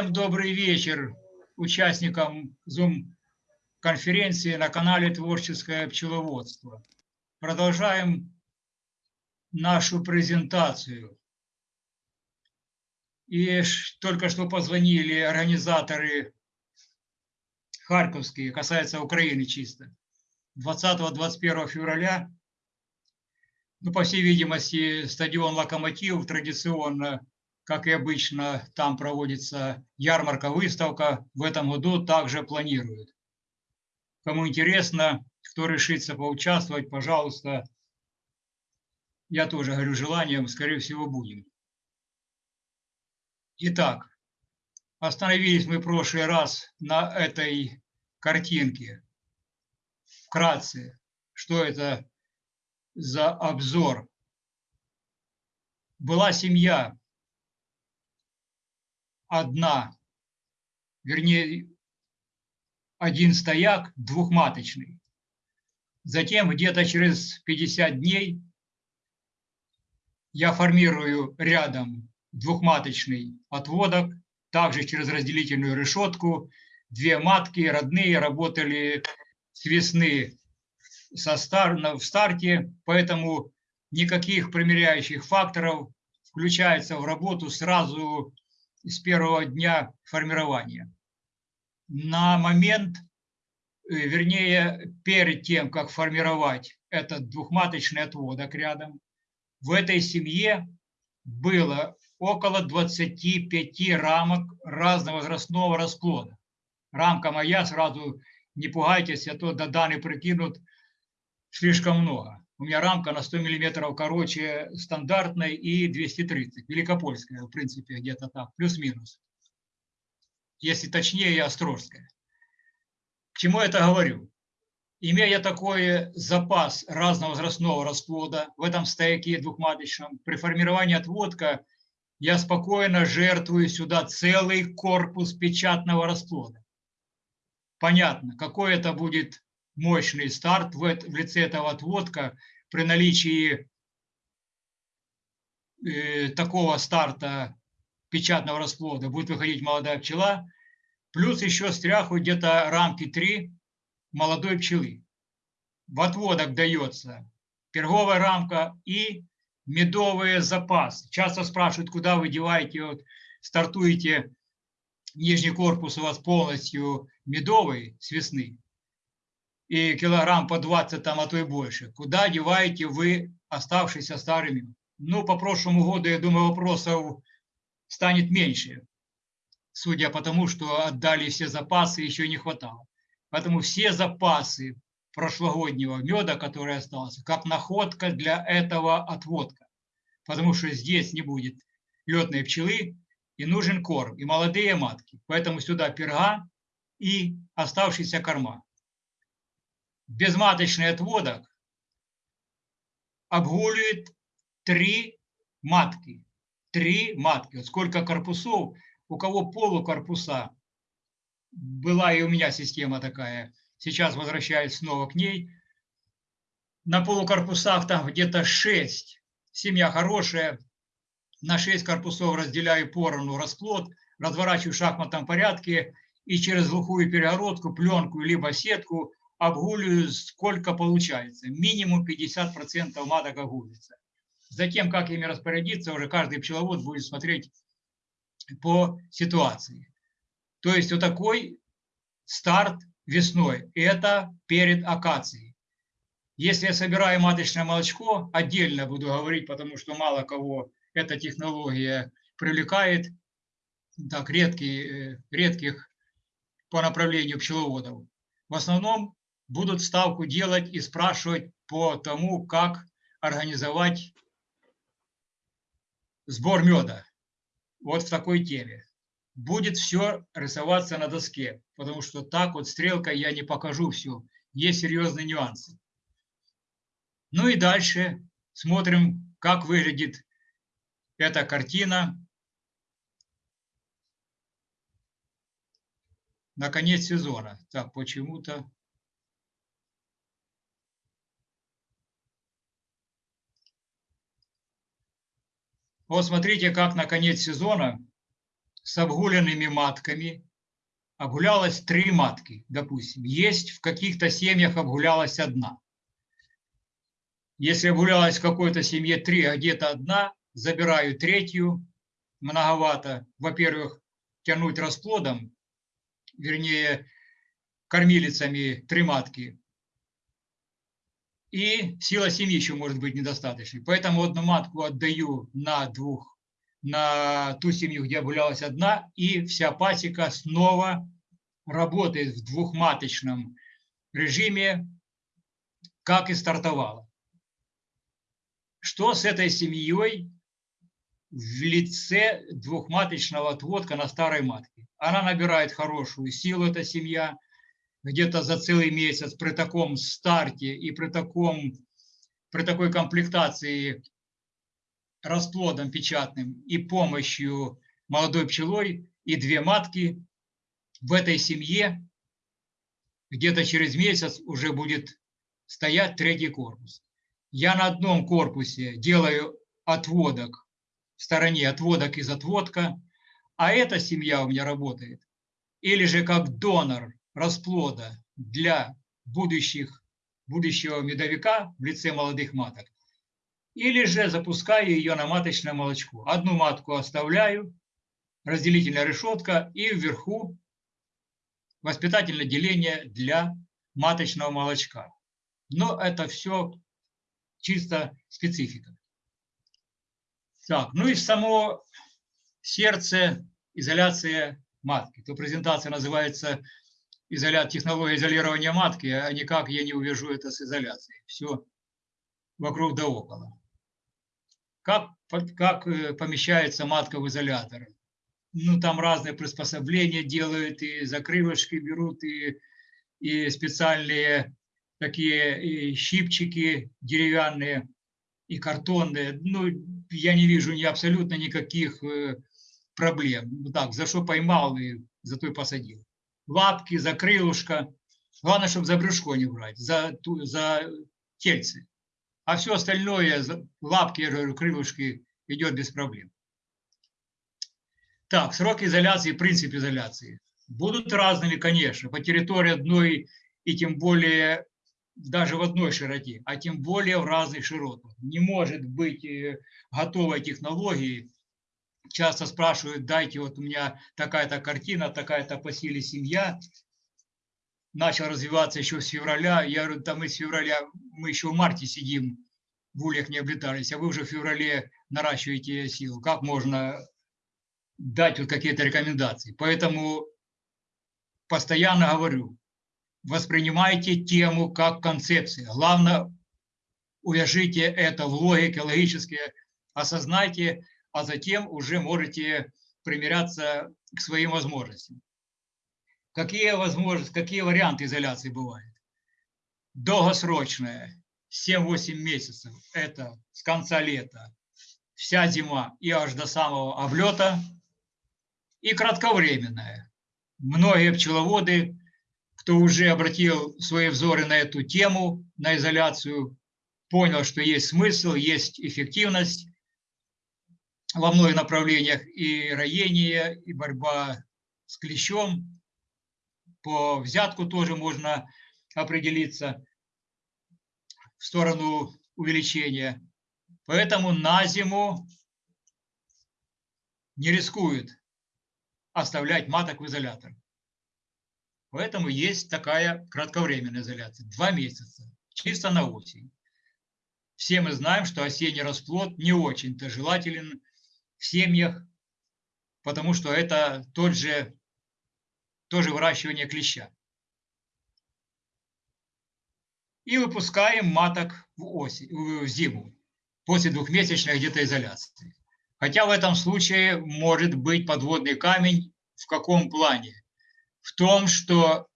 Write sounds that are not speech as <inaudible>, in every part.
Всем добрый вечер участникам Zoom-конференции на канале «Творческое пчеловодство». Продолжаем нашу презентацию. И только что позвонили организаторы харьковские, касается Украины чисто. 20-21 февраля, ну, по всей видимости, стадион «Локомотив» традиционно как и обычно, там проводится ярмарка-выставка. В этом году также планируют. Кому интересно, кто решится поучаствовать, пожалуйста. Я тоже говорю желанием, скорее всего, будем. Итак, остановились мы в прошлый раз на этой картинке. Вкратце, что это за обзор. Была семья одна, вернее, один стояк двухматочный. Затем где-то через 50 дней я формирую рядом двухматочный отводок, также через разделительную решетку. Две матки родные работали с весны со стар, в старте, поэтому никаких примеряющих факторов включается в работу сразу с первого дня формирования. На момент, э, вернее, перед тем, как формировать этот двухматочный отводок рядом, в этой семье было около 25 рамок разного возрастного расплода. Рамка моя, сразу не пугайтесь, а то до Даны прикинут слишком много. У меня рамка на 100 миллиметров короче стандартной и 230, великопольская, в принципе, где-то так, плюс-минус. Если точнее, острожская. К чему я это говорю? Имея такой запас разного возрастного расплода в этом стояке двухматочном, при формировании отводка я спокойно жертвую сюда целый корпус печатного расплода. Понятно, какой это будет мощный старт в, лице этого отводка при наличии э, такого старта печатного расплода будет выходить молодая пчела, плюс еще стряху где-то рамки 3 молодой пчелы. В отводок дается перговая рамка и медовые запасы. Часто спрашивают, куда вы деваете, вот, стартуете, нижний корпус у вас полностью медовый с весны и килограмм по 20, там, а то и больше. Куда деваете вы оставшиеся старыми? Ну, по прошлому году, я думаю, вопросов станет меньше, судя по тому, что отдали все запасы, еще не хватало. Поэтому все запасы прошлогоднего меда, который остался, как находка для этого отводка. Потому что здесь не будет летной пчелы, и нужен корм, и молодые матки. Поэтому сюда перга и оставшиеся корма безматочный отводок обгуливает три матки. Три матки. Вот сколько корпусов, у кого полукорпуса. Была и у меня система такая. Сейчас возвращаюсь снова к ней. На полукорпусах там где-то 6. Семья хорошая. На 6 корпусов разделяю поровну расплод, разворачиваю в шахматном порядке и через глухую перегородку, пленку либо сетку обгуливаю, сколько получается. Минимум 50% маток огулится. Затем, как ими распорядиться, уже каждый пчеловод будет смотреть по ситуации. То есть вот такой старт весной. Это перед акацией. Если я собираю маточное молочко, отдельно буду говорить, потому что мало кого эта технология привлекает, так, редкий, э, редких по направлению пчеловодов. В основном будут ставку делать и спрашивать по тому, как организовать сбор меда. Вот в такой теме. Будет все рисоваться на доске, потому что так вот стрелкой я не покажу все. Есть серьезные нюансы. Ну и дальше смотрим, как выглядит эта картина на конец сезона. Так, почему-то... Вот смотрите, как на конец сезона с обгуленными матками обгулялось три матки, допустим. Есть в каких-то семьях обгулялась одна. Если обгулялась в какой-то семье три, а где-то одна, забираю третью, многовато. Во-первых, тянуть расплодом, вернее, кормилицами три матки. И сила семьи еще может быть недостаточной. Поэтому одну матку отдаю на двух, на ту семью, где гулялась одна, и вся пасека снова работает в двухматочном режиме, как и стартовала. Что с этой семьей в лице двухматочного отводка на старой матке. Она набирает хорошую силу, эта семья, где-то за целый месяц при таком старте и при, таком, при такой комплектации расплодом печатным и помощью молодой пчелой и две матки в этой семье где-то через месяц уже будет стоять третий корпус. Я на одном корпусе делаю отводок в стороне отводок из отводка, а эта семья у меня работает. Или же как донор расплода для будущих, будущего медовика в лице молодых маток. Или же запускаю ее на маточное молочко. Одну матку оставляю, разделительная решетка, и вверху воспитательное деление для маточного молочка. Но это все чисто специфика. Так, ну и само сердце, изоляция матки. То презентация называется изоля... технология изолирования матки, а никак я не увяжу это с изоляцией. Все вокруг да около. Как, как э, помещается матка в изолятор? Ну, там разные приспособления делают, и закрылышки берут, и, и специальные такие и щипчики деревянные и картонные. Ну, я не вижу ни абсолютно никаких э, проблем. Так, за что поймал и за то и посадил. Лапки, за крылышко. Главное, чтобы за брюшко не брать, за, за тельцы. А все остальное, лапки, крылышки, идет без проблем. Так, срок изоляции, принцип изоляции. Будут разными, конечно, по территории одной и тем более даже в одной широте, а тем более в разных широтах. Не может быть э, готовой технологии. Часто спрашивают, дайте вот у меня такая-то картина, такая-то по силе семья. Начал развиваться еще с февраля. Я говорю, да мы с февраля, мы еще в марте сидим, в ульях не облетались, а вы уже в феврале наращиваете силу. Как можно дать вот какие-то рекомендации? Поэтому постоянно говорю, воспринимайте тему как концепцию. Главное, увяжите это в логике, логически осознайте, а затем уже можете примиряться к своим возможностям. Какие возможности, какие варианты изоляции бывают? Долгосрочная, 7-8 месяцев, это с конца лета, вся зима и аж до самого облета. И кратковременная. Многие пчеловоды кто уже обратил свои взоры на эту тему, на изоляцию, понял, что есть смысл, есть эффективность во многих направлениях и роение, и борьба с клещом. По взятку тоже можно определиться в сторону увеличения. Поэтому на зиму не рискует оставлять маток в изолятор. Поэтому есть такая кратковременная изоляция, два месяца, чисто на осень. Все мы знаем, что осенний расплод не очень-то желателен в семьях, потому что это тот же, тоже выращивание клеща. И выпускаем маток в, осень, в зиму, после двухмесячной где-то изоляции. Хотя в этом случае может быть подводный камень в каком плане? в том, что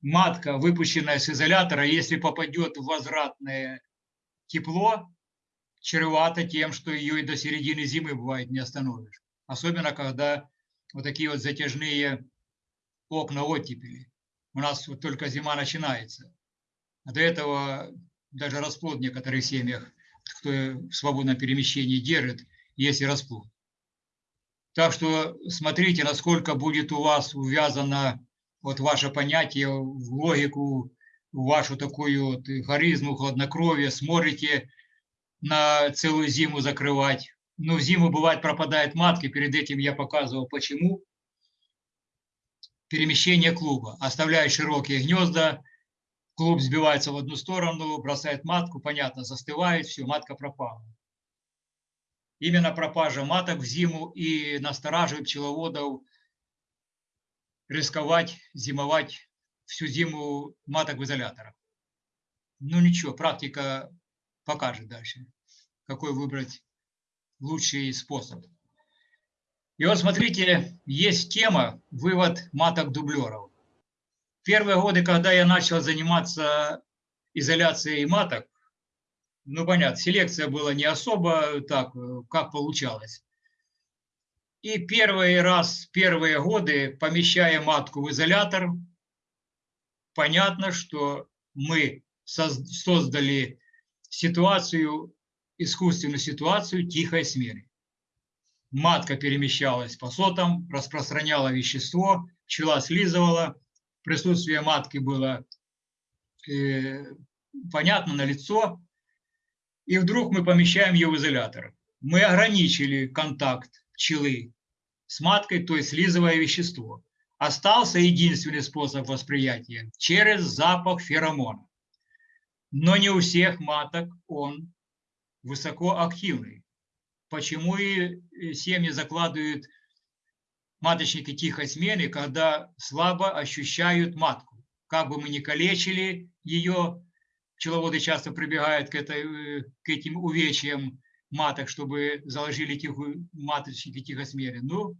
матка, выпущенная с изолятора, если попадет в возвратное тепло, чревато тем, что ее и до середины зимы бывает не остановишь. Особенно, когда вот такие вот затяжные окна оттепели. У нас вот только зима начинается. А до этого даже расплод в некоторых семьях, кто в свободном перемещении держит, есть и расплод. Так что смотрите, насколько будет у вас увязано вот ваше понятие в логику, в вашу такую вот харизму, хладнокровие, смотрите на целую зиму закрывать. Но в зиму бывает пропадает матки, перед этим я показывал почему. Перемещение клуба. Оставляет широкие гнезда, клуб сбивается в одну сторону, бросает матку, понятно, застывает, все, матка пропала. Именно пропажа маток в зиму и настораживает пчеловодов рисковать, зимовать всю зиму маток в изоляторах. Ну ничего, практика покажет дальше, какой выбрать лучший способ. И вот смотрите, есть тема «Вывод маток-дублеров». Первые годы, когда я начал заниматься изоляцией маток, ну, понятно, селекция была не особо так, как получалось. И первый раз, первые годы, помещая матку в изолятор, понятно, что мы создали ситуацию, искусственную ситуацию тихой смерти. Матка перемещалась по сотам, распространяла вещество, пчела слизывала, присутствие матки было э, понятно на лицо, и вдруг мы помещаем ее в изолятор. Мы ограничили контакт пчелы с маткой, то есть слизовое вещество. Остался единственный способ восприятия – через запах феромона. Но не у всех маток он высокоактивный. Почему и семьи закладывают маточники тихой смены, когда слабо ощущают матку. Как бы мы ни калечили ее, пчеловоды часто прибегают к, этой, к этим увечьям маток, чтобы заложили тихую, маточники тихосмеры. Ну,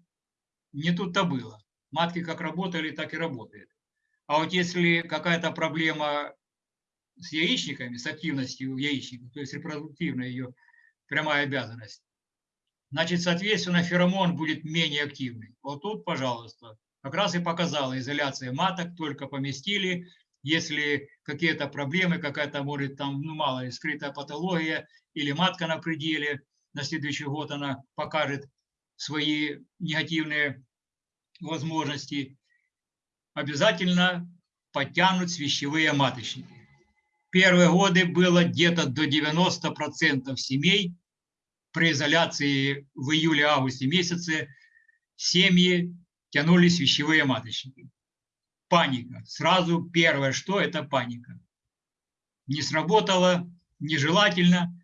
не тут-то было. Матки как работали, так и работают. А вот если какая-то проблема с яичниками, с активностью яичников, то есть репродуктивная ее прямая обязанность, значит, соответственно, феромон будет менее активный. Вот тут, пожалуйста, как раз и показала изоляция маток, только поместили. Если какие-то проблемы, какая-то, может, там, ну, мало ли, скрытая патология или матка на пределе, на следующий год она покажет свои негативные возможности, обязательно подтянуть свящевые маточники. Первые годы было где-то до 90% семей при изоляции в июле-августе месяце семьи тянулись вещевые маточники. Паника. Сразу первое, что это паника. Не сработало, нежелательно.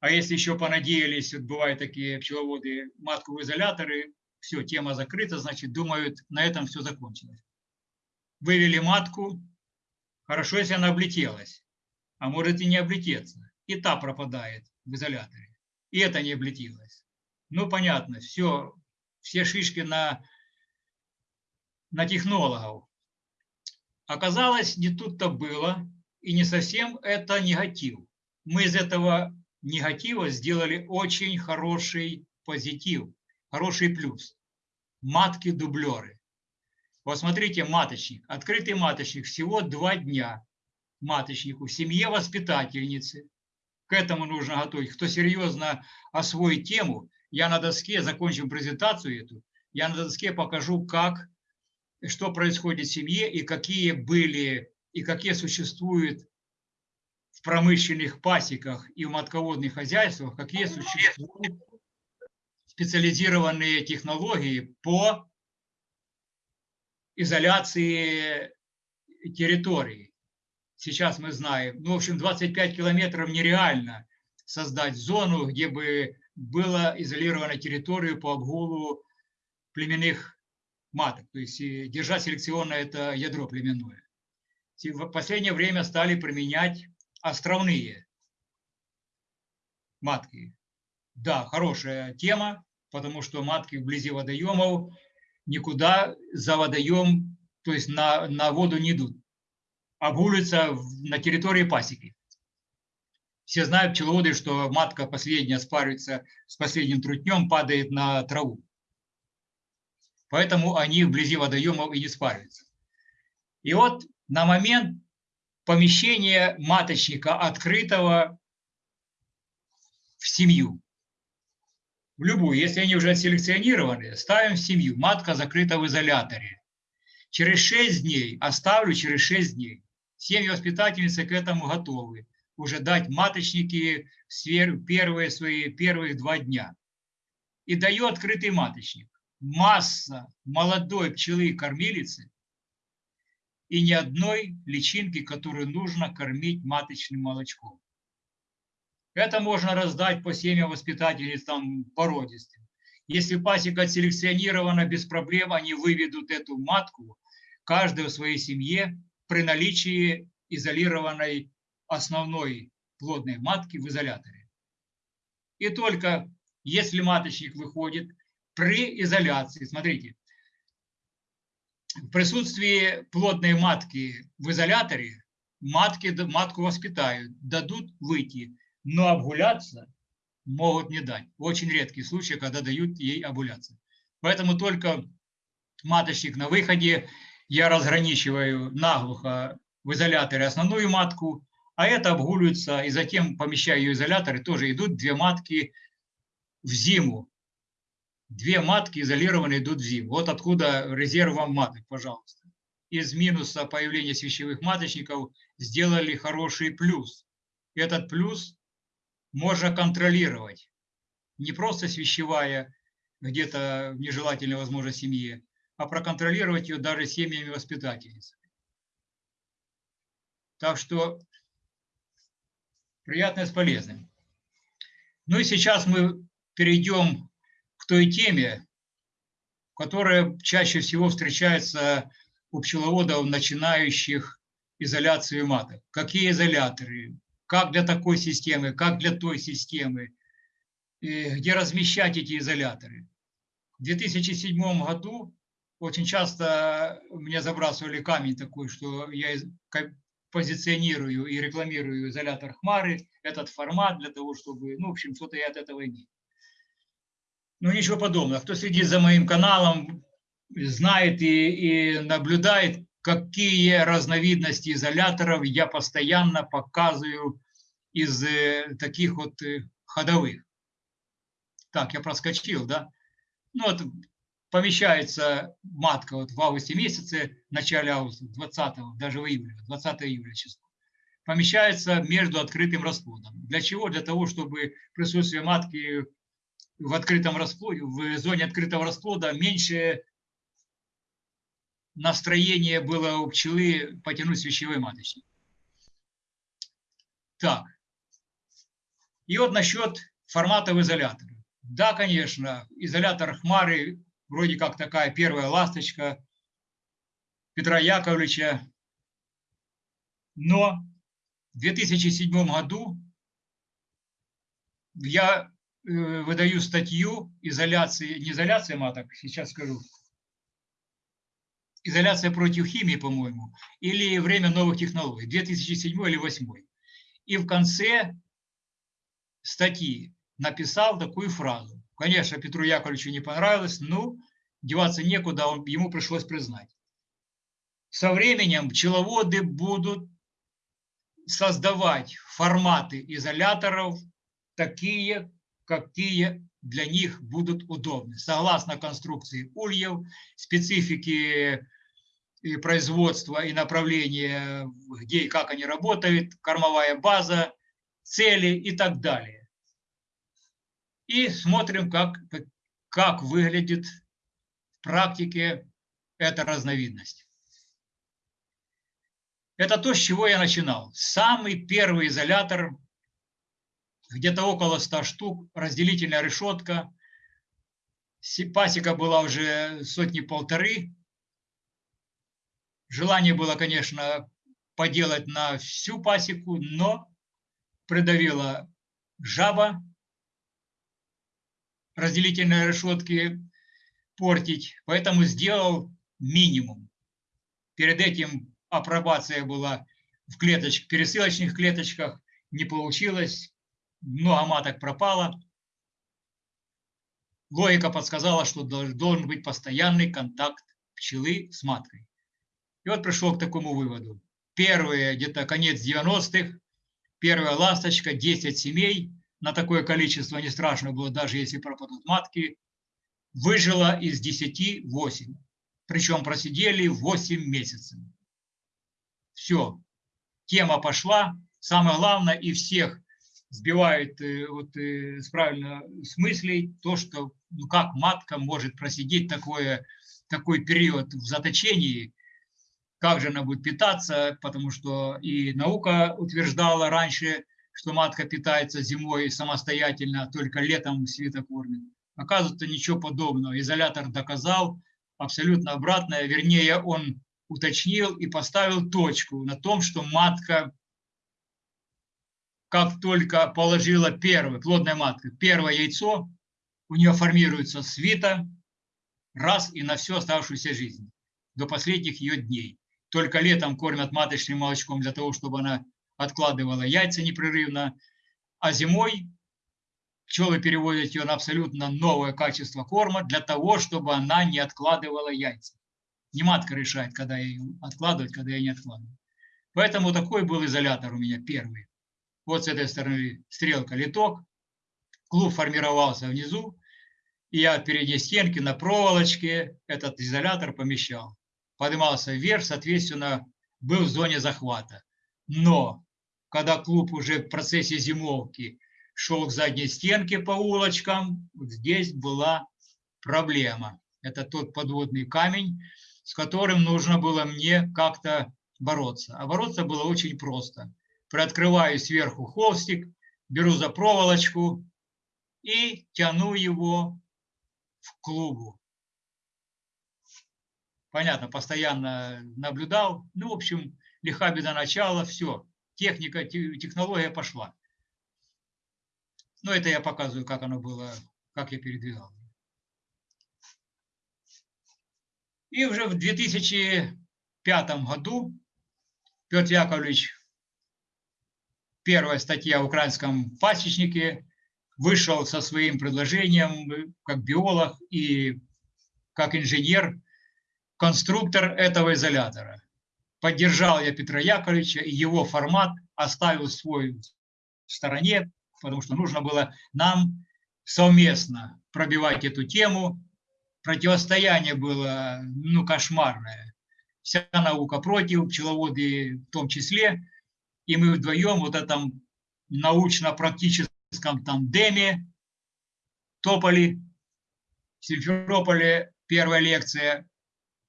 А если еще понадеялись, вот бывают такие пчеловоды, матку изоляторы, все, тема закрыта, значит, думают, на этом все закончилось. Вывели матку, хорошо, если она облетелась, а может и не облететься. И та пропадает в изоляторе и это не облетелось. Ну, понятно, все, все шишки на, на технологов. Оказалось, не тут-то было, и не совсем это негатив. Мы из этого негатива сделали очень хороший позитив, хороший плюс. Матки-дублеры. Вот смотрите, маточник, открытый маточник, всего два дня маточнику в семье воспитательницы к этому нужно готовить. Кто серьезно освоит тему, я на доске, закончим презентацию эту, я на доске покажу, как, что происходит в семье и какие были, и какие существуют в промышленных пасеках и в матководных хозяйствах, какие существуют специализированные технологии по изоляции территории сейчас мы знаем. Ну, в общем, 25 километров нереально создать зону, где бы была изолирована территория по обгулу племенных маток. То есть держать селекционное это ядро племенное. В последнее время стали применять островные матки. Да, хорошая тема, потому что матки вблизи водоемов никуда за водоем, то есть на, на воду не идут обгулится на территории пасеки. Все знают пчеловоды, что матка последняя спаривается с последним трутнем, падает на траву. Поэтому они вблизи водоемов и не спариваются. И вот на момент помещения маточника открытого в семью, в любую, если они уже отселекционированы, ставим в семью, матка закрыта в изоляторе. Через 6 дней, оставлю через 6 дней. Семьи-воспитательницы к этому готовы. Уже дать маточники в первые свои первых два дня. И даю открытый маточник. Масса молодой пчелы-кормилицы и ни одной личинки, которую нужно кормить маточным молочком. Это можно раздать по семьям воспитательниц там породистым. Если пасека отселекционирована без проблем, они выведут эту матку каждая в своей семье при наличии изолированной основной плодной матки в изоляторе. И только если маточник выходит при изоляции, смотрите, в присутствии плодной матки в изоляторе матки, матку воспитают, дадут выйти, но обгуляться могут не дать. Очень редкий случай, когда дают ей обгуляться. Поэтому только маточник на выходе я разграничиваю наглухо в изоляторе основную матку, а это обгуливается, и затем помещаю ее изолятор, и тоже идут две матки в зиму. Две матки изолированные идут в зиму. Вот откуда резерв вам маток, пожалуйста. Из минуса появления свящевых маточников сделали хороший плюс. Этот плюс можно контролировать. Не просто свящевая где-то в нежелательной, возможно, семье, а проконтролировать ее даже семьями воспитательницами. Так что приятное с полезным. Ну и сейчас мы перейдем к той теме, которая чаще всего встречается у пчеловодов, начинающих изоляцию маток. Какие изоляторы, как для такой системы, как для той системы, где размещать эти изоляторы. В 2007 году очень часто мне забрасывали камень такой, что я позиционирую и рекламирую изолятор Хмары, этот формат для того, чтобы, ну, в общем, что-то я от этого имею. Ну, ничего подобного. Кто следит за моим каналом, знает и, и наблюдает, какие разновидности изоляторов я постоянно показываю из э, таких вот э, ходовых. Так, я проскочил, да? Ну, вот помещается матка вот в августе месяце, в начале августа, 20 даже в июле, 20 июля число, помещается между открытым расплодом. Для чего? Для того, чтобы присутствие матки в открытом расплоде, в зоне открытого расплода меньше настроение было у пчелы потянуть свящевой маточник. Так. И вот насчет формата в изоляторе. Да, конечно, изолятор Хмары вроде как такая первая ласточка Петра Яковлевича. Но в 2007 году я э, выдаю статью изоляции, не изоляция маток, сейчас скажу, изоляция против химии, по-моему, или время новых технологий, 2007 или 2008. И в конце статьи написал такую фразу. Конечно, Петру Яковлевичу не понравилось, но деваться некуда, он, ему пришлось признать. Со временем пчеловоды будут создавать форматы изоляторов такие, какие для них будут удобны. Согласно конструкции ульев, специфики производства и направления, где и как они работают, кормовая база, цели и так далее и смотрим, как, как выглядит в практике эта разновидность. Это то, с чего я начинал. Самый первый изолятор, где-то около 100 штук, разделительная решетка. Пасека была уже сотни-полторы. Желание было, конечно, поделать на всю пасеку, но придавила жаба, разделительные решетки портить, поэтому сделал минимум. Перед этим апробация была в клеточках, пересылочных клеточках, не получилось, много маток пропало. логика подсказала, что должен быть постоянный контакт пчелы с маткой. И вот пришел к такому выводу. Первые, где-то конец 90-х, первая ласточка, 10 семей, на такое количество не страшно было, даже если пропадут матки, выжила из 10 8. Причем просидели 8 месяцев. Все, тема пошла. Самое главное, и всех сбивает э, вот, э, с правильно с то, что ну, как матка может просидеть такое, такой период в заточении, как же она будет питаться, потому что и наука утверждала раньше, что матка питается зимой самостоятельно, только летом светокормит. Оказывается, ничего подобного. Изолятор доказал абсолютно обратное, вернее, он уточнил и поставил точку на том, что матка, как только положила первое, плодная матка, первое яйцо, у нее формируется свита раз и на всю оставшуюся жизнь, до последних ее дней. Только летом кормят маточным молочком для того, чтобы она откладывала яйца непрерывно, а зимой пчелы переводят ее на абсолютно новое качество корма для того, чтобы она не откладывала яйца. Не матка решает, когда ее откладывать, когда ее не откладывать. Поэтому такой был изолятор у меня первый. Вот с этой стороны стрелка литок. Клуб формировался внизу. И я от передней стенки на проволочке этот изолятор помещал. Поднимался вверх, соответственно, был в зоне захвата. Но когда клуб уже в процессе зимовки шел к задней стенке по улочкам, здесь была проблема. Это тот подводный камень, с которым нужно было мне как-то бороться. А бороться было очень просто. Приоткрываю сверху холстик, беру за проволочку и тяну его в клубу. Понятно, постоянно наблюдал. Ну, в общем, лиха беда начала, все. Техника, технология пошла. Но это я показываю, как оно было, как я передвигал. И уже в 2005 году Петр Яковлевич, первая статья в украинском пасечнике, вышел со своим предложением как биолог и как инженер, конструктор этого изолятора. Поддержал я Петра Яковлевича, и его формат оставил свой в стороне, потому что нужно было нам совместно пробивать эту тему, противостояние было ну, кошмарное. Вся наука против, пчеловоды в том числе. И мы вдвоем вот этом научно-практическом тандеме топали. В Симферополе первая лекция.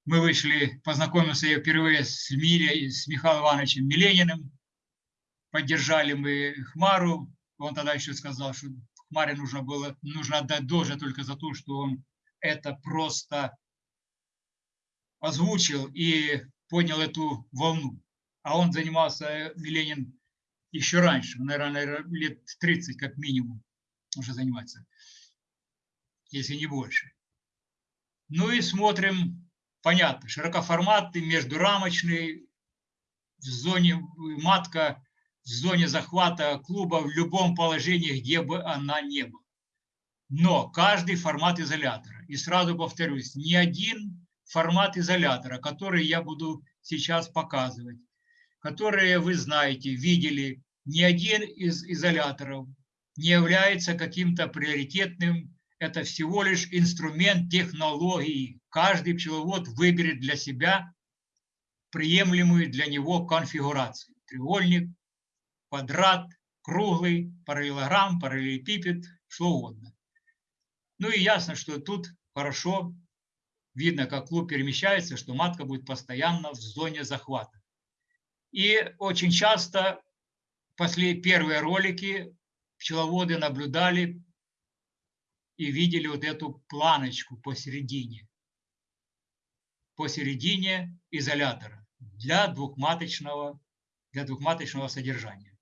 Мы вышли, познакомился я впервые с, Мире, с Михаилом Ивановичем Милениным. Поддержали мы Хмару. Он тогда еще сказал, что Хмаре нужно было нужно отдать должное только за то, что он это просто озвучил и поднял эту волну. А он занимался, Ленин, еще раньше, наверное, лет 30 как минимум уже занимается, если не больше. Ну и смотрим, понятно, широкоформатный, междурамочный, в зоне матка, в зоне захвата клуба в любом положении, где бы она ни была. Но каждый формат изолятора, и сразу повторюсь, ни один формат изолятора, который я буду сейчас показывать, которые вы знаете, видели, ни один из изоляторов не является каким-то приоритетным, это всего лишь инструмент технологии. Каждый пчеловод выберет для себя приемлемую для него конфигурацию. Треугольник, квадрат, круглый, параллелограмм, параллелепипед, что угодно. Ну и ясно, что тут хорошо видно, как клуб перемещается, что матка будет постоянно в зоне захвата. И очень часто после первые ролики пчеловоды наблюдали и видели вот эту планочку посередине. Посередине изолятора для двухматочного, для двухматочного содержания.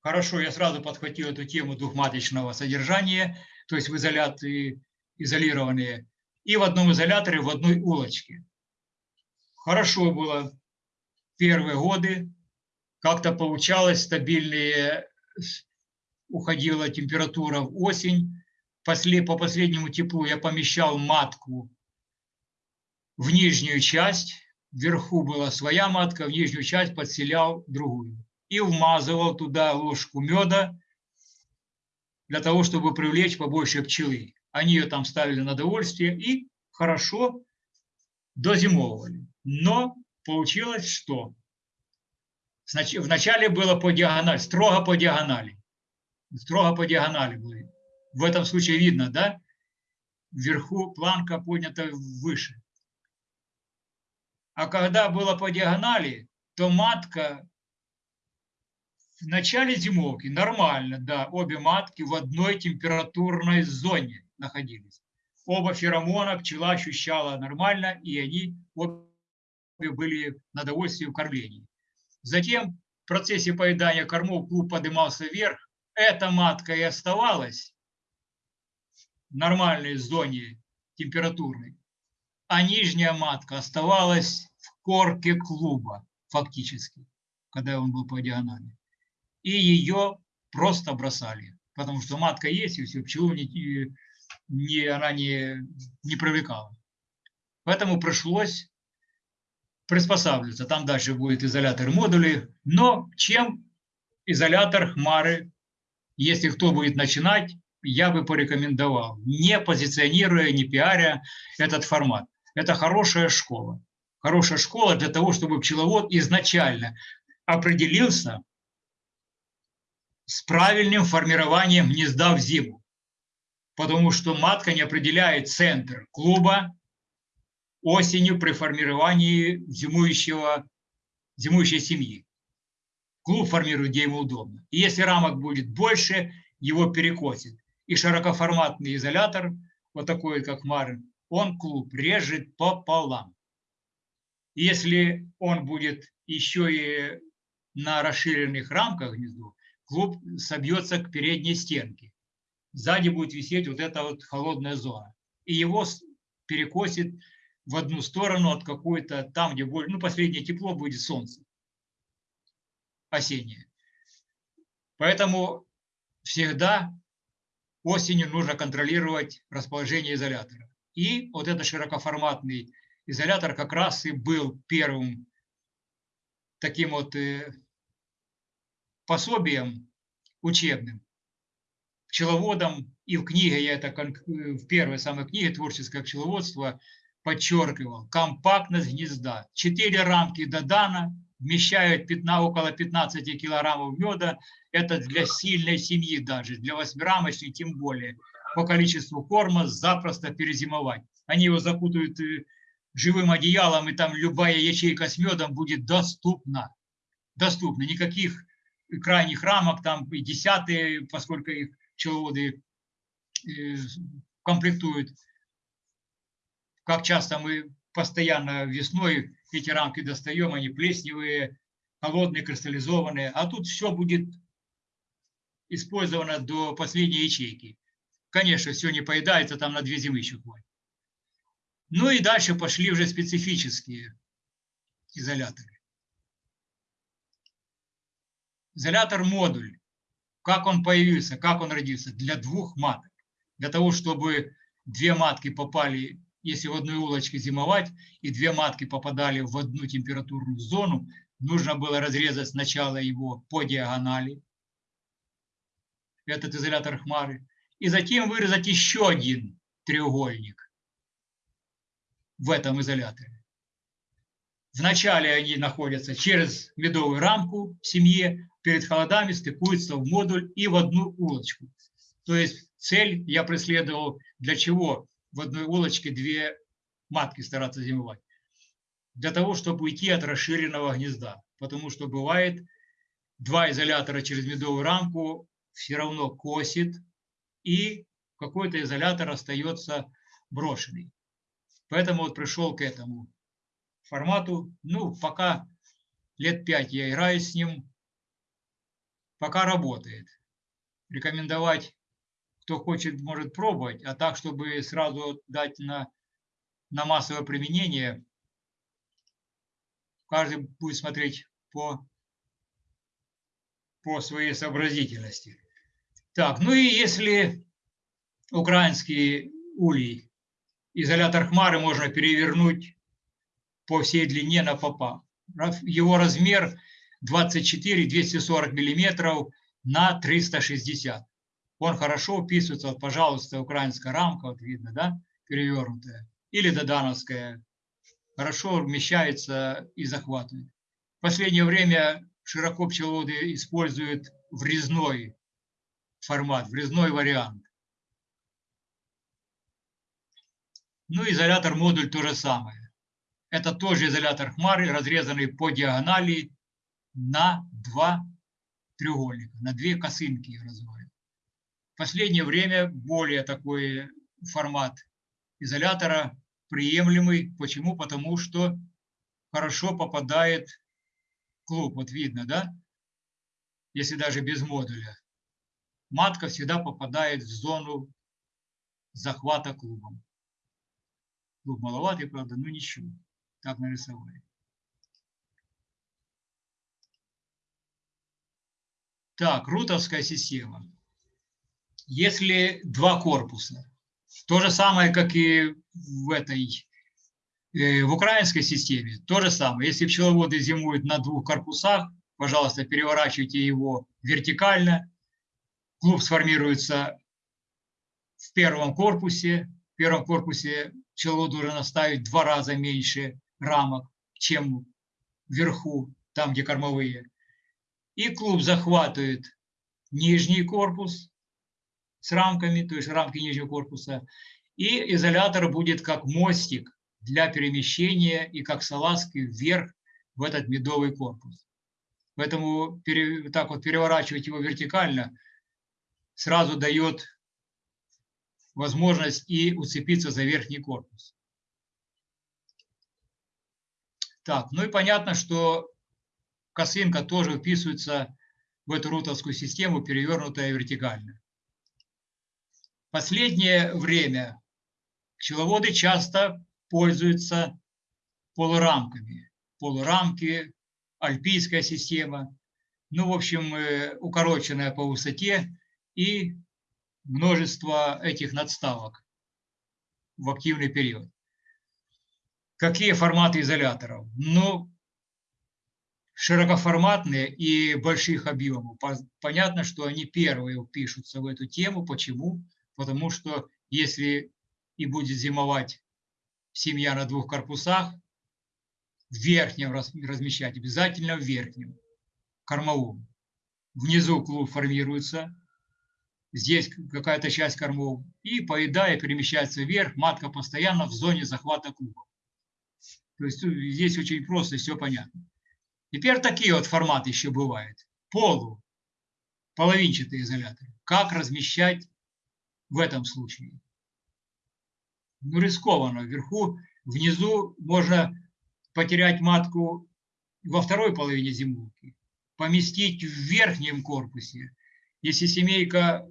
Хорошо, я сразу подхватил эту тему двухматочного содержания то есть в изоляции изолированные, и в одном изоляторе в одной улочке. Хорошо было первые годы, как-то получалось, стабильные, уходила температура в осень, по последнему теплу я помещал матку в нижнюю часть, вверху была своя матка, в нижнюю часть подселял другую. И вмазывал туда ложку меда для того, чтобы привлечь побольше пчелы. Они ее там ставили на довольствие и хорошо дозимовывали. Но получилось что? Вначале было по диагонали, строго по диагонали. Строго по диагонали были. В этом случае видно, да? Вверху планка поднята выше. А когда было по диагонали, то матка в начале зимовки нормально, да, обе матки в одной температурной зоне находились. Оба феромона пчела ощущала нормально, и они обе были на довольствии в кормлении. Затем в процессе поедания кормов клуб поднимался вверх. Эта матка и оставалась нормальной зоне температурной а нижняя матка оставалась в корке клуба фактически, когда он был по диагонали. И ее просто бросали, потому что матка есть, и все, пчелу не, не, она не, не привлекала. Поэтому пришлось приспосабливаться. Там дальше будет изолятор модули. Но чем изолятор хмары, если кто будет начинать, я бы порекомендовал, не позиционируя, не пиаря этот формат это хорошая школа. Хорошая школа для того, чтобы пчеловод изначально определился с правильным формированием гнезда в зиму. Потому что матка не определяет центр клуба осенью при формировании зимующего, зимующей семьи. Клуб формирует, где ему удобно. И если рамок будет больше, его перекосит. И широкоформатный изолятор, вот такой, как Марин, он клуб режет пополам. Если он будет еще и на расширенных рамках внизу, клуб собьется к передней стенке. Сзади будет висеть вот эта вот холодная зона. И его перекосит в одну сторону от какой-то, там, где более, ну, последнее тепло будет солнце. Осеннее. Поэтому всегда осенью нужно контролировать расположение изолятора. И вот этот широкоформатный изолятор как раз и был первым таким вот э, пособием учебным, пчеловодом. И в книге, я это в первой самой книге «Творческое пчеловодство» подчеркивал, компактность гнезда. Четыре рамки Додана вмещают 15, около 15 килограммов меда. Это для сильной семьи даже, для восьмирамочной тем более – по количеству корма запросто перезимовать. Они его закутают э, живым одеялом, и там любая ячейка с медом будет доступна. Доступна. Никаких крайних рамок, там и десятые, поскольку их пчеловоды э, комплектуют. Как часто мы постоянно весной эти рамки достаем, они плесневые, холодные, кристаллизованные, а тут все будет использовано до последней ячейки. Конечно, все не поедается, там на две зимы еще хватит. Ну и дальше пошли уже специфические изоляторы. Изолятор-модуль. Как он появился, как он родился? Для двух маток. Для того, чтобы две матки попали, если в одной улочке зимовать, и две матки попадали в одну температурную зону, нужно было разрезать сначала его по диагонали, этот изолятор хмары, и затем вырезать еще один треугольник в этом изоляторе. Вначале они находятся через медовую рамку в семье, перед холодами стыкуются в модуль и в одну улочку. То есть цель я преследовал для чего в одной улочке две матки стараться зимовать? Для того, чтобы уйти от расширенного гнезда. Потому что бывает, два изолятора через медовую рамку все равно косит, и какой-то изолятор остается брошенный. Поэтому вот пришел к этому формату. Ну, пока лет пять я играю с ним, пока работает. Рекомендовать, кто хочет, может пробовать, а так, чтобы сразу дать на, на массовое применение, каждый будет смотреть по, по своей сообразительности. Так, ну и если украинский улей, изолятор хмары можно перевернуть по всей длине на попа. Его размер 24-240 миллиметров на 360. Он хорошо вписывается, вот, пожалуйста, украинская рамка, вот видно, да, перевернутая, или додановская, хорошо вмещается и захватывает. В последнее время широко пчеловоды используют врезной формат, врезной вариант. Ну, изолятор модуль то же самое. Это тоже изолятор хмары, разрезанный по диагонали на два треугольника, на две косынки разводят. Последнее время более такой формат изолятора приемлемый. Почему? Потому что хорошо попадает клуб. Вот видно, да? Если даже без модуля. Матка всегда попадает в зону захвата клубом. Клуб маловатый, правда, но ничего. Так нарисовали. Так, рутовская система. Если два корпуса, то же самое, как и в этой, э, в украинской системе, то же самое. Если пчеловоды зимуют на двух корпусах, пожалуйста, переворачивайте его вертикально. Клуб сформируется в первом корпусе. В первом корпусе пчеловод должен оставить два раза меньше рамок, чем вверху, там, где кормовые и клуб захватывает нижний корпус с рамками, то есть рамки нижнего корпуса, и изолятор будет как мостик для перемещения и как салазки вверх в этот медовый корпус. Поэтому пере, так вот переворачивать его вертикально сразу дает возможность и уцепиться за верхний корпус. Так, ну и понятно, что косынка тоже вписывается в эту рутовскую систему, перевернутая вертикально. Последнее время пчеловоды часто пользуются полурамками. Полурамки, альпийская система, ну, в общем, э, укороченная по высоте и множество этих надставок в активный период. Какие форматы изоляторов? Ну, широкоформатные и больших объемов. Понятно, что они первые впишутся в эту тему. Почему? Потому что если и будет зимовать семья на двух корпусах, в верхнем размещать, обязательно в верхнем, кормовом. Внизу клуб формируется, здесь какая-то часть кормов, и поедая перемещается вверх, матка постоянно в зоне захвата клуба. То есть здесь очень просто, все понятно. Теперь такие вот форматы еще бывают. Полу, половинчатый изолятор. Как размещать в этом случае? Ну, рискованно. Вверху, внизу можно потерять матку во второй половине зимовки, поместить в верхнем корпусе. Если семейка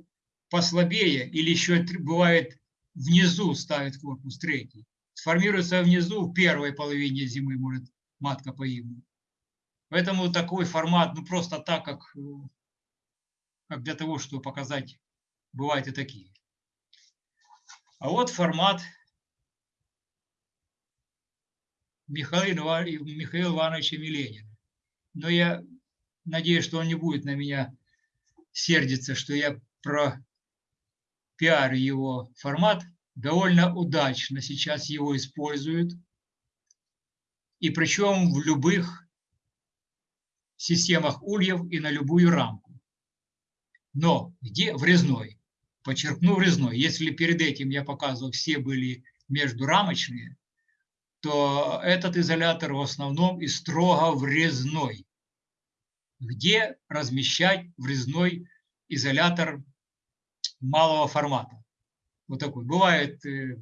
послабее или еще бывает внизу ставит корпус третий, сформируется внизу в первой половине зимы может матка погибнуть. Поэтому такой формат, ну просто так, как, э, как для того, чтобы показать, бывают и такие. А вот формат Михаила, Михаила Ивановича Миленина. Но я надеюсь, что он не будет на меня сердиться, что я про пиар его формат. Довольно удачно сейчас его используют. И причем в любых системах ульев и на любую рамку. Но где врезной? Подчеркну врезной. Если перед этим я показывал, все были междурамочные, то этот изолятор в основном и строго врезной. Где размещать врезной изолятор малого формата? Вот такой. Бывает э,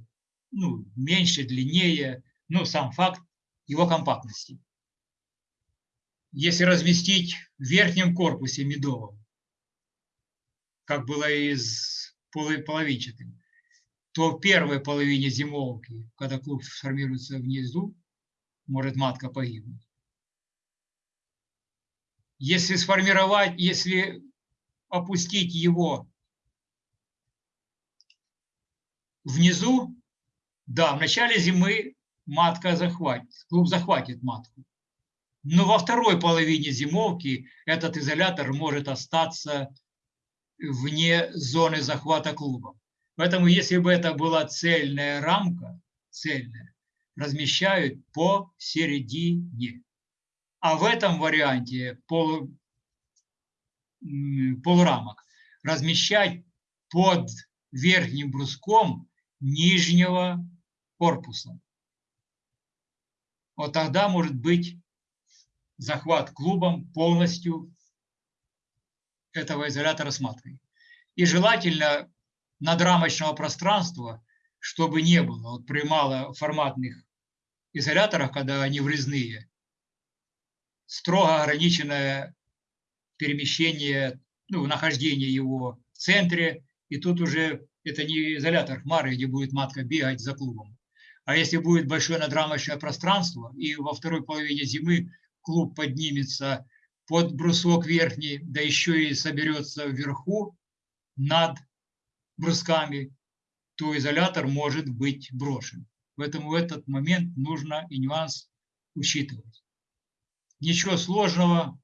ну, меньше, длиннее, но сам факт его компактности если разместить в верхнем корпусе медовом, как было и с половинчатым, то в первой половине зимовки, когда клуб сформируется внизу, может матка погибнуть. Если сформировать, если опустить его внизу, да, в начале зимы матка захватит, клуб захватит матку. Но во второй половине зимовки этот изолятор может остаться вне зоны захвата клуба. Поэтому, если бы это была цельная рамка, цельная, размещают посередине. А в этом варианте пол, полурамок размещать под верхним бруском нижнего корпуса. Вот тогда может быть захват клубом полностью этого изолятора с. И желательно надрамочного пространства, чтобы не было. Вот при малоформатных изоляторах, когда они врезные, строго ограниченное перемещение, ну, нахождение его в центре, и тут уже это не изолятор хмары, где будет матка бегать за клубом. А если будет большое надрамочное пространство, и во второй половине зимы клуб поднимется под брусок верхний, да еще и соберется вверху над брусками, то изолятор может быть брошен. Поэтому в этот момент нужно и нюанс учитывать. Ничего сложного,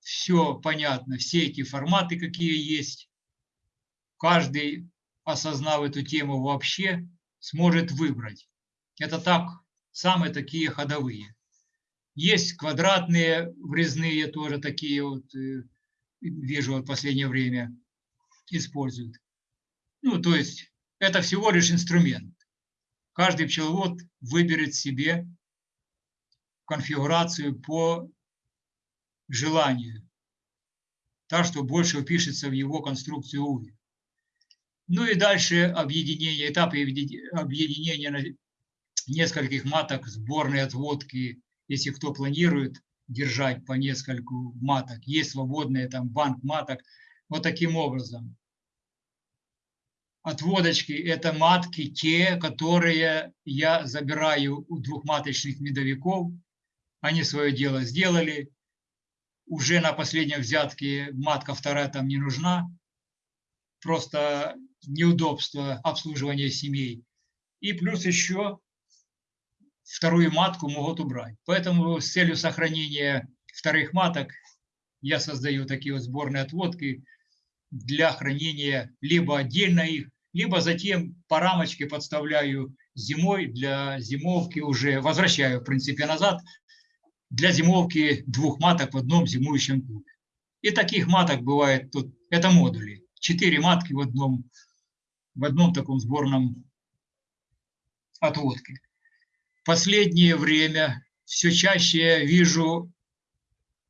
все понятно, все эти форматы, какие есть. Каждый, осознав эту тему вообще, сможет выбрать. Это так, самые такие ходовые. Есть квадратные, врезные тоже такие вот, э, вижу в последнее время, используют. Ну, то есть это всего лишь инструмент. Каждый пчеловод выберет себе конфигурацию по желанию, так что больше упишется в его конструкцию УВИ. Ну и дальше объединение, этап объединения нескольких маток сборной отводки, если кто планирует держать по нескольку маток, есть свободные там банк маток, вот таким образом отводочки – это матки, те, которые я забираю у двухматочных медовиков. Они свое дело сделали. Уже на последнем взятке матка вторая там не нужна. Просто неудобство обслуживания семей. И плюс еще вторую матку могут убрать. Поэтому с целью сохранения вторых маток я создаю такие вот сборные отводки для хранения либо отдельно их, либо затем по рамочке подставляю зимой для зимовки уже, возвращаю в принципе назад, для зимовки двух маток в одном зимующем клубе. И таких маток бывает тут, это модули, четыре матки в одном, в одном таком сборном отводке. Последнее время все чаще я вижу,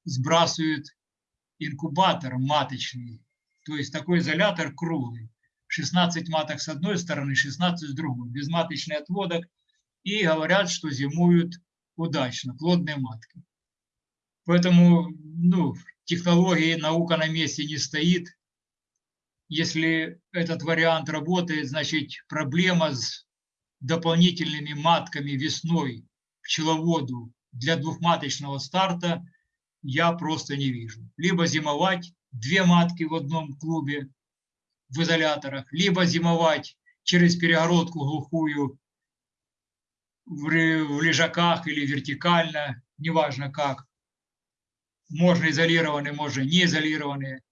сбрасывают инкубатор маточный, то есть такой изолятор круглый. 16 маток с одной стороны, 16 с другой, безматочный отводок, и говорят, что зимуют удачно, плодные матки. Поэтому ну, технологии, наука на месте не стоит. Если этот вариант работает, значит проблема с дополнительными матками весной пчеловоду для двухматочного старта я просто не вижу. Либо зимовать две матки в одном клубе, в изоляторах, либо зимовать через перегородку глухую в лежаках или вертикально, неважно как. Можно изолированные, можно не изолированные.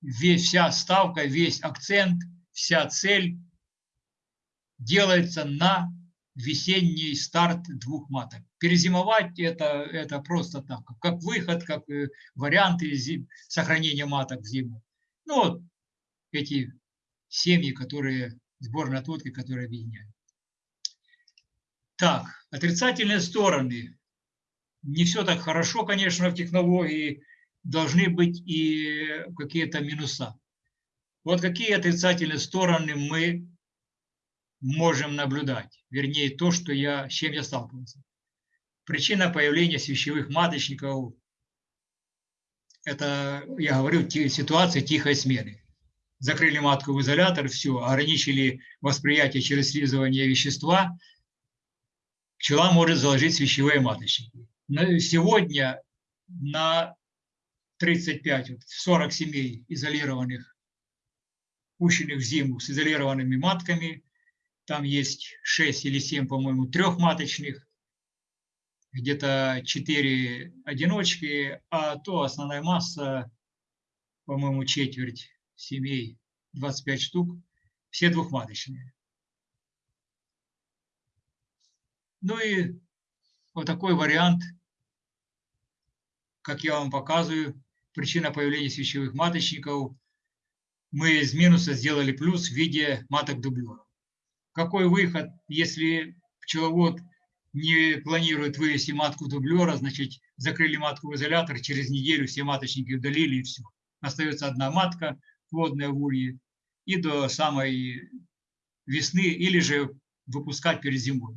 Весь, вся ставка, весь акцент, вся цель делается на весенний старт двух маток. Перезимовать это, это просто так, как выход, как э, варианты зим, сохранения маток в зиму. Ну, вот эти семьи, которые, сборные отводки, которые объединяют. Так, отрицательные стороны. Не все так хорошо, конечно, в технологии. Должны быть и какие-то минуса. Вот какие отрицательные стороны мы можем наблюдать. Вернее, то, что я, с чем я сталкивался. Причина появления свящевых маточников – это, я говорю, ситуация тихой смены закрыли матку в изолятор, все, ограничили восприятие через слизывание вещества, пчела может заложить свящевые маточники. Сегодня на 35, 40 семей изолированных, пущенных в зиму с изолированными матками, Там есть 6 или 7, по-моему, трехматочных, где-то 4 одиночки, а то основная масса, по-моему, четверть семей, 25 штук, все двухматочные. Ну и вот такой вариант, как я вам показываю, причина появления свечевых маточников. Мы из минуса сделали плюс в виде маток дублеров. Какой выход, если пчеловод не планирует вывести матку дублера, значит, закрыли матку в изолятор, через неделю все маточники удалили и все. Остается одна матка, плодная в улье, и до самой весны, или же выпускать перед зимой.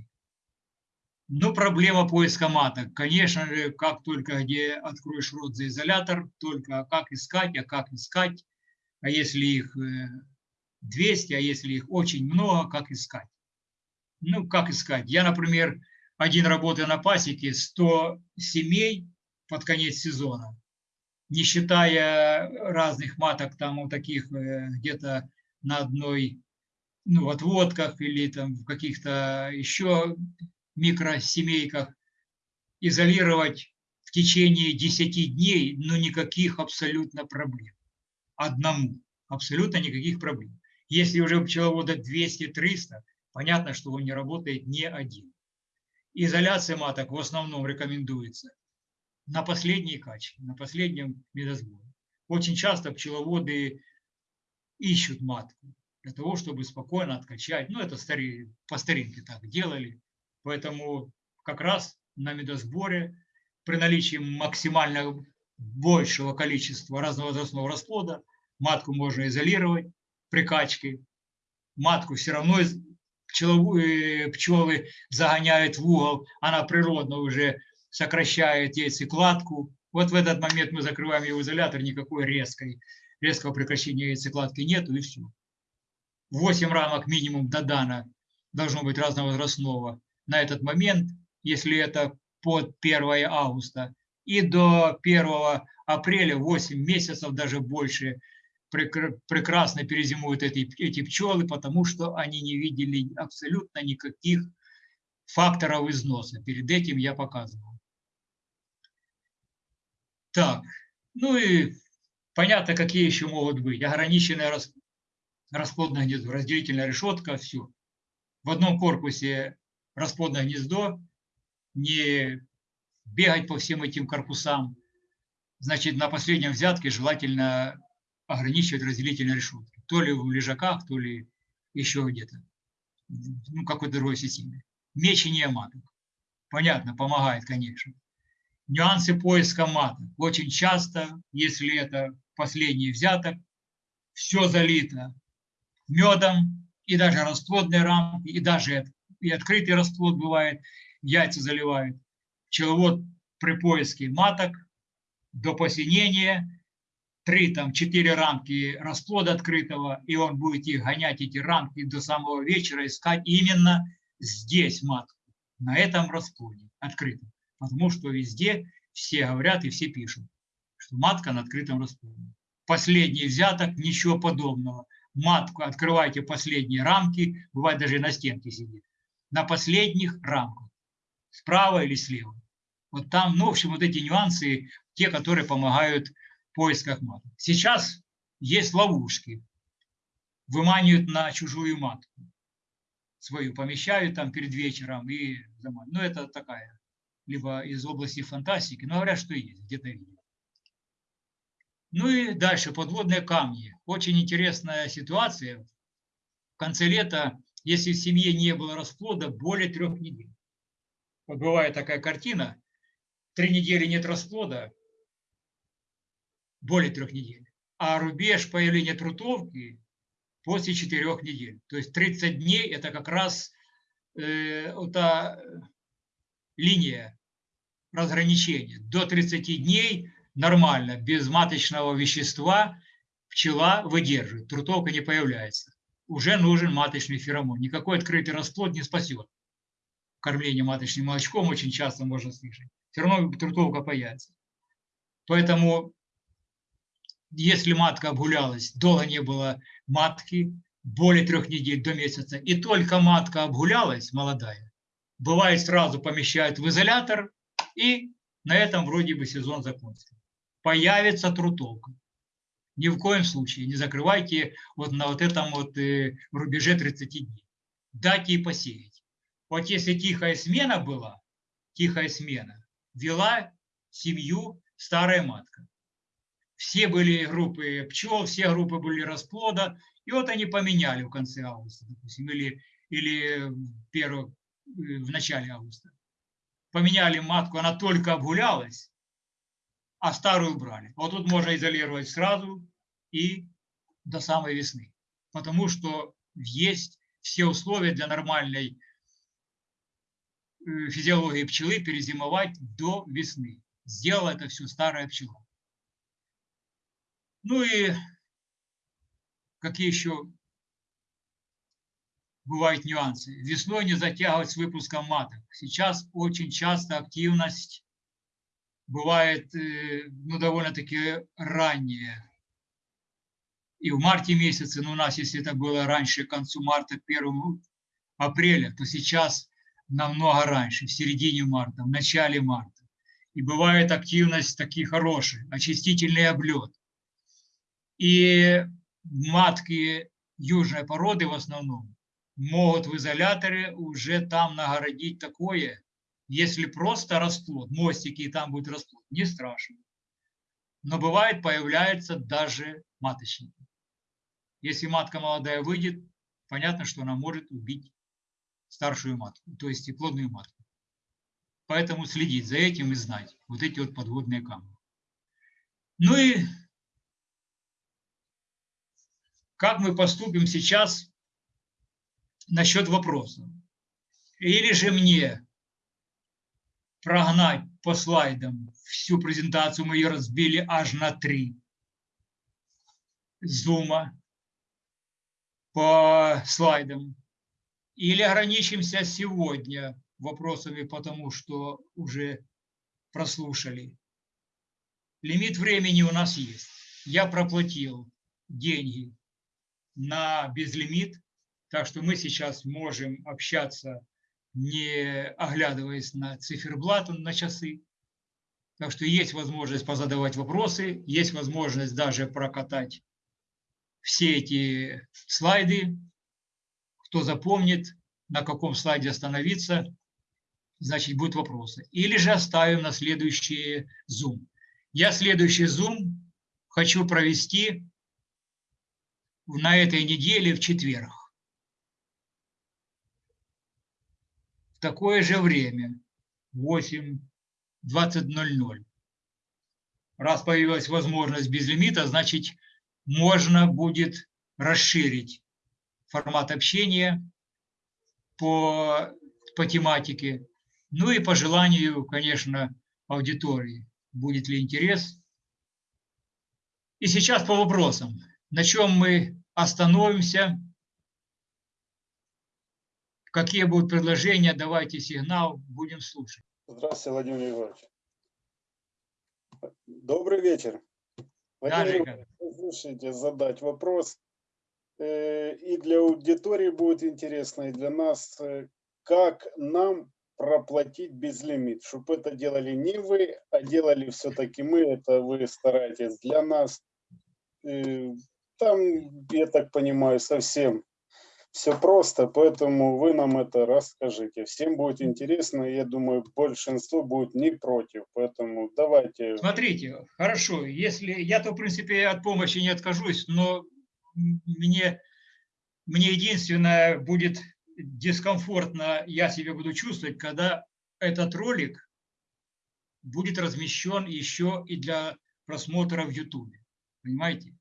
Но проблема поиска маток. Конечно же, как только где откроешь рот за изолятор, только как искать, а как искать. А если их 200, э, а если их очень много, как искать? Ну, как искать? Я, например, один работаю на пасеке, 100 семей под конец сезона, не считая разных маток, там вот таких э, где-то на одной, ну, отводках или там в каких-то еще микросемейках изолировать в течение 10 дней, но никаких абсолютно проблем. Одному. Абсолютно никаких проблем. Если уже у пчеловода 200-300, понятно, что он не работает не один. Изоляция маток в основном рекомендуется на последней качке, на последнем медосборе. Очень часто пчеловоды ищут матку для того, чтобы спокойно откачать. Ну, это по старинке так делали. Поэтому как раз на медосборе при наличии максимально большего количества разновозрастного расплода матку можно изолировать при качке. Матку все равно пчеловые, пчелы загоняют в угол, она природно уже сокращает яйцекладку. Вот в этот момент мы закрываем в изолятор, никакой резкой, резкого прекращения яйцекладки нету и все. 8 рамок минимум до дана должно быть разновозрастного на этот момент, если это под 1 августа, и до 1 апреля 8 месяцев, даже больше, прекрасно перезимуют эти, эти пчелы, потому что они не видели абсолютно никаких факторов износа. Перед этим я показывал. Так, ну и понятно, какие еще могут быть. Ограниченная расплодное гнездо, разделительная решетка, все. В одном корпусе расплодное гнездо, не бегать по всем этим корпусам. Значит, на последнем взятке желательно ограничивать разделительные решетки. То ли в лежаках, то ли еще где-то. Ну, какой-то другой системе. Мечение маток. Понятно, помогает, конечно. Нюансы поиска маток. Очень часто, если это последний взяток, все залито медом, и даже расплодные рамки, и даже и открытый расплод бывает, яйца заливают. Пчеловод при поиске маток до посинения, три, там, четыре рамки расплода открытого, и он будет их гонять, эти рамки, до самого вечера, искать именно здесь матку, на этом расплоде открытом. Потому что везде все говорят и все пишут, что матка на открытом расплоде. Последний взяток, ничего подобного. Матку открывайте последние рамки, бывает даже на стенке сидит на последних рамках, справа или слева. Вот там, ну, в общем, вот эти нюансы, те, которые помогают поисках маток. Сейчас есть ловушки, выманивают на чужую матку, свою помещают там перед вечером и Ну, это такая, либо из области фантастики, но говорят, что есть, где-то видел. Ну и дальше, подводные камни. Очень интересная ситуация. В конце лета если в семье не было расплода более трех недель. Вот бывает такая картина, три недели нет расплода, более трех недель, а рубеж появления трутовки после четырех недель. То есть 30 дней – это как раз э, та линия разграничения. До 30 дней нормально, без маточного вещества пчела выдерживает, трутовка не появляется уже нужен маточный феромон. Никакой открытый расплод не спасет. Кормление маточным молочком очень часто можно слышать. Все равно трутовка появится. Поэтому, если матка обгулялась, долго не было матки, более трех недель до месяца, и только матка обгулялась, молодая, бывает сразу помещают в изолятор, и на этом вроде бы сезон закончится. Появится трутовка. Ни в коем случае не закрывайте вот на вот этом вот э, рубеже 30 дней. Дайте и посеять. Вот если тихая смена была, тихая смена, вела семью старая матка. Все были группы пчел, все группы были расплода, и вот они поменяли в конце августа, допустим, или, или первого, э, в начале августа. Поменяли матку, она только обгулялась, а старую убрали. Вот тут можно изолировать сразу и до самой весны. Потому что есть все условия для нормальной э, физиологии пчелы перезимовать до весны. Сделала это все старая пчела. Ну и какие еще бывают нюансы. Весной не затягивать с выпуском маток. Сейчас очень часто активность бывает э, ну, довольно-таки ранняя. И в марте месяце, ну, у нас, если это было раньше, к концу марта, 1 апреля, то сейчас намного раньше, в середине марта, в начале марта. И бывает активность такие хорошие, очистительный облет. И матки южной породы в основном могут в изоляторе уже там нагородить такое, если просто расплод, мостики и там будет расплод, не страшно. Но бывает появляется даже маточники. Если матка молодая выйдет, понятно, что она может убить старшую матку, то есть и плодную матку. Поэтому следить за этим и знать вот эти вот подводные камни. Ну и как мы поступим сейчас насчет вопроса? Или же мне прогнать по слайдам всю презентацию, мы ее разбили аж на три. Зума по слайдам. Или ограничимся сегодня вопросами, потому что уже прослушали. Лимит времени у нас есть. Я проплатил деньги на безлимит, так что мы сейчас можем общаться, не оглядываясь на циферблат, на часы. Так что есть возможность позадавать вопросы, есть возможность даже прокатать все эти слайды. Кто запомнит, на каком слайде остановиться, значит, будут вопросы. Или же оставим на следующий Zoom. Я следующий Zoom хочу провести на этой неделе в четверг. В такое же время, 8, 20.00. Раз появилась возможность без лимита, значит, можно будет расширить формат общения по, по тематике. Ну и по желанию, конечно, аудитории, будет ли интерес. И сейчас по вопросам. На чем мы остановимся? Какие будут предложения? Давайте сигнал, будем слушать. Здравствуйте, Владимир Егорович. Добрый вечер. Владимир да, задать вопрос. Э, и для аудитории будет интересно, и для нас. Э, как нам проплатить безлимит, чтобы это делали не вы, а делали все-таки мы, это вы стараетесь для нас. Там, я так понимаю, совсем все просто, поэтому вы нам это расскажите. Всем будет интересно, я думаю, большинство будет не против, поэтому давайте. Смотрите, хорошо, если я-то, в принципе, от помощи не откажусь, но мне, мне единственное будет дискомфортно я себя буду чувствовать, когда этот ролик будет размещен еще и для просмотра в YouTube. Понимаете?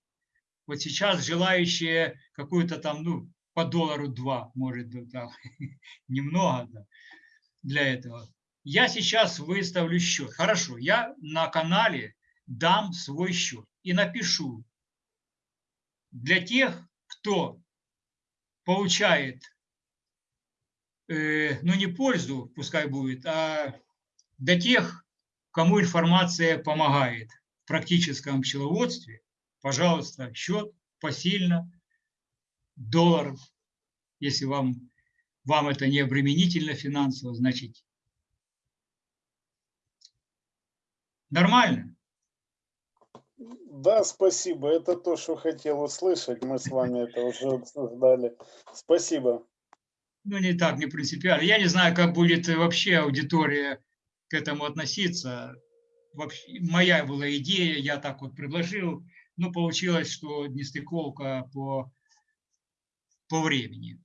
Вот сейчас желающие какую-то там, ну, по доллару два, может там, <laughs> немного да, для этого. Я сейчас выставлю счет. Хорошо, я на канале дам свой счет и напишу для тех, кто получает Э, ну не пользу, пускай будет, а для тех, кому информация помогает в практическом пчеловодстве, пожалуйста, счет посильно. долларов. Если вам, вам это не обременительно финансово, значит нормально. Да, спасибо. Это то, что хотел услышать. Мы с вами это уже обсуждали. Спасибо. Ну, не так, не принципиально. Я не знаю, как будет вообще аудитория к этому относиться. Вообще, моя была идея, я так вот предложил, но получилось, что нестыковка по, по времени.